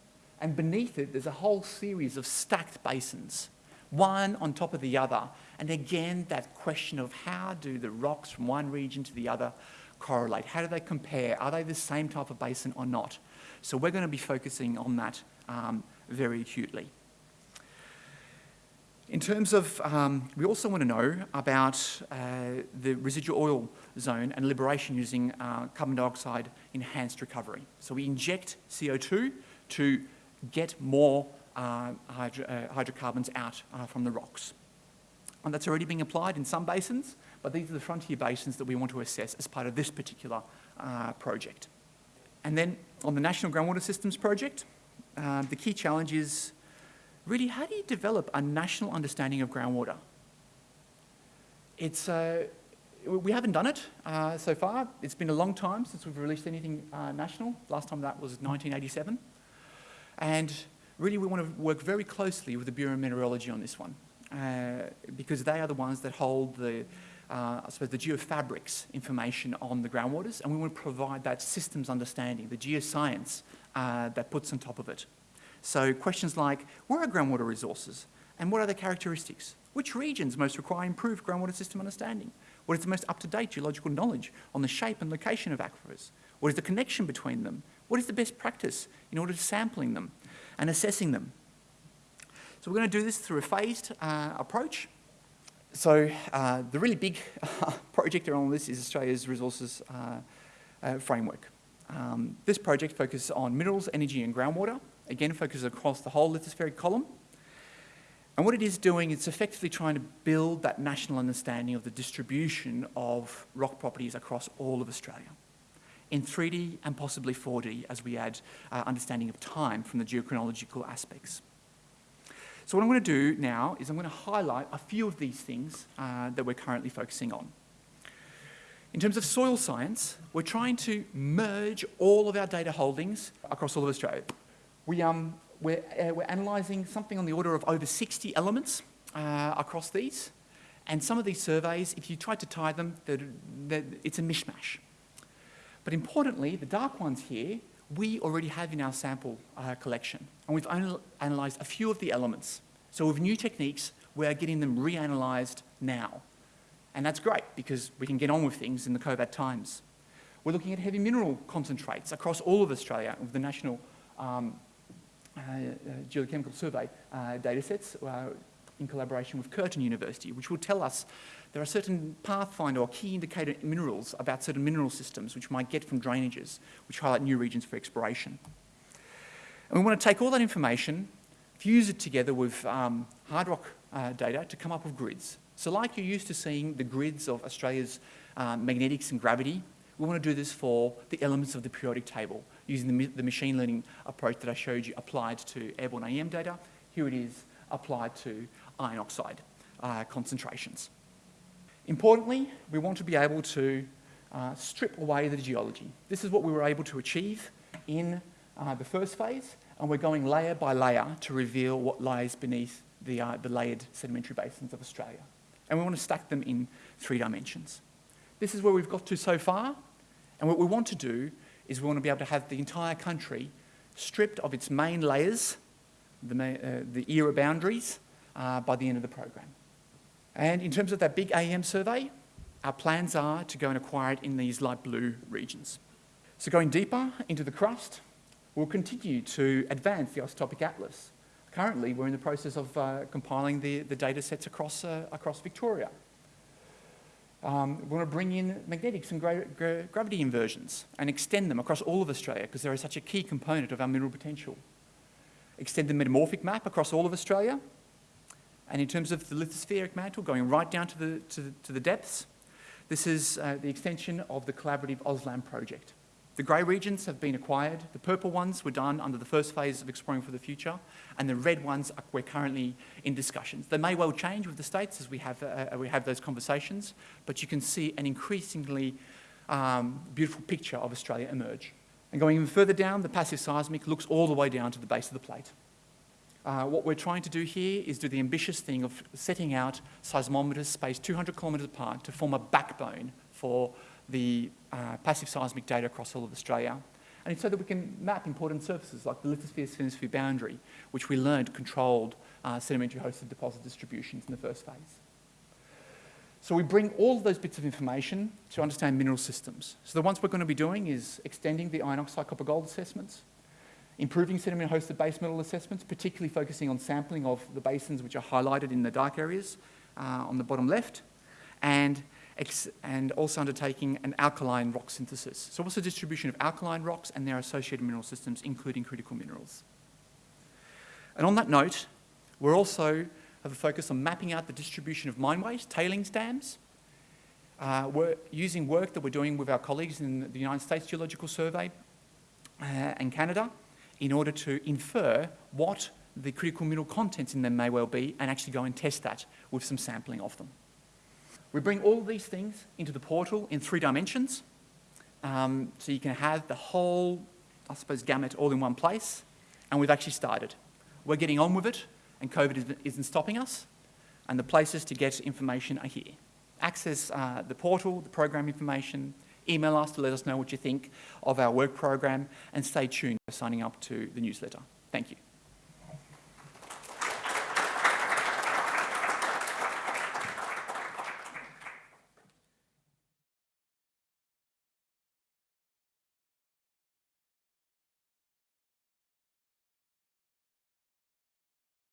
and beneath it there's a whole series of stacked basins, one on top of the other. And again, that question of how do the rocks from one region to the other correlate? How do they compare? Are they the same type of basin or not? So we're going to be focusing on that um, very acutely. In terms of, um, we also want to know about uh, the residual oil zone and liberation using uh, carbon dioxide enhanced recovery. So we inject CO2 to get more uh, hydro uh, hydrocarbons out uh, from the rocks. And that's already being applied in some basins, but these are the frontier basins that we want to assess as part of this particular uh, project. And then on the National Groundwater Systems Project, the key challenge is really, how do you develop a national understanding of groundwater? It's, uh, we haven't done it uh, so far. It's been a long time since we've released anything uh, national. Last time that was 1987. And really we want to work very closely with the Bureau of Meteorology on this one uh, because they are the ones that hold the, uh, I suppose, the geofabrics information on the groundwaters, and we want to provide that systems understanding, the geoscience uh, that puts on top of it. So questions like, where are groundwater resources, and what are their characteristics? Which regions most require improved groundwater system understanding? What is the most up-to-date geological knowledge on the shape and location of aquifers? What is the connection between them? What is the best practice in order to sampling them and assessing them? So we're going to do this through a phased uh, approach. So uh, the really big *laughs* project around this is Australia's resources uh, uh, framework. Um, this project focuses on minerals, energy and groundwater. Again, focuses across the whole lithospheric column. And what it is doing, it's effectively trying to build that national understanding of the distribution of rock properties across all of Australia in 3D and possibly 4D as we add uh, understanding of time from the geochronological aspects. So what I'm going to do now is I'm going to highlight a few of these things uh, that we're currently focusing on. In terms of soil science, we're trying to merge all of our data holdings across all of Australia. We, um, we're, uh, we're analysing something on the order of over 60 elements uh, across these. And some of these surveys, if you try to tie them, they're, they're, it's a mishmash. But importantly, the dark ones here we already have in our sample uh, collection. And we've only analysed a few of the elements. So with new techniques, we're getting them reanalyzed now. And that's great because we can get on with things in the COVID times. We're looking at heavy mineral concentrates across all of Australia with the National um, uh, uh, Geochemical Survey uh, datasets uh, in collaboration with Curtin University, which will tell us there are certain pathfinder or key indicator minerals about certain mineral systems which might get from drainages, which highlight new regions for exploration. And we want to take all that information, fuse it together with um, hard rock uh, data to come up with grids. So like you're used to seeing the grids of Australia's uh, magnetics and gravity, we want to do this for the elements of the periodic table using the, the machine learning approach that I showed you applied to airborne AEM data. Here it is applied to iron oxide uh, concentrations. Importantly, we want to be able to uh, strip away the geology. This is what we were able to achieve in uh, the first phase, and we're going layer by layer to reveal what lies beneath the, uh, the layered sedimentary basins of Australia. And we want to stack them in three dimensions. This is where we've got to so far, and what we want to do is we want to be able to have the entire country stripped of its main layers, the, uh, the era boundaries, uh, by the end of the program. And in terms of that big AEM survey, our plans are to go and acquire it in these light blue regions. So going deeper into the crust, we'll continue to advance the isotopic atlas. Currently, we're in the process of uh, compiling the, the data sets across, uh, across Victoria. Um, we want to bring in magnetics and gra gra gravity inversions and extend them across all of Australia because they're such a key component of our mineral potential. Extend the metamorphic map across all of Australia and in terms of the lithospheric mantle, going right down to the, to to the depths, this is uh, the extension of the collaborative AusLAMP project. The grey regions have been acquired. The purple ones were done under the first phase of Exploring for the Future, and the red ones are, we're currently in discussions. They may well change with the states as we have, uh, uh we have those conversations, but you can see an increasingly um, beautiful picture of Australia emerge. And going even further down, the passive seismic looks all the way down to the base of the plate. Uh, what we're trying to do here is do the ambitious thing of setting out seismometers spaced 200 kilometres apart to form a backbone for the uh, passive seismic data across all of Australia. And it's so that we can map important surfaces like the lithosphere-sphere boundary, which we learned controlled uh, sedimentary hosted deposit distributions in the first phase. So we bring all of those bits of information to understand mineral systems. So the ones we're going to be doing is extending the iron oxide copper gold assessments, improving sediment-hosted base metal assessments, particularly focusing on sampling of the basins which are highlighted in the dark areas uh, on the bottom left, and, and also undertaking an alkaline rock synthesis. So what's the distribution of alkaline rocks and their associated mineral systems, including critical minerals? And on that note, we're also have a focus on mapping out the distribution of mine waste, tailings dams. Uh, we're using work that we're doing with our colleagues in the United States Geological Survey uh, and Canada in order to infer what the critical mineral contents in them may well be and actually go and test that with some sampling of them. We bring all these things into the portal in three dimensions. Um, so you can have the whole, I suppose, gamut all in one place. And we've actually started. We're getting on with it, and COVID isn't stopping us. And the places to get information are here. access uh, the portal, the program information, email us to let us know what you think of our work program, and stay tuned for signing up to the newsletter. Thank you.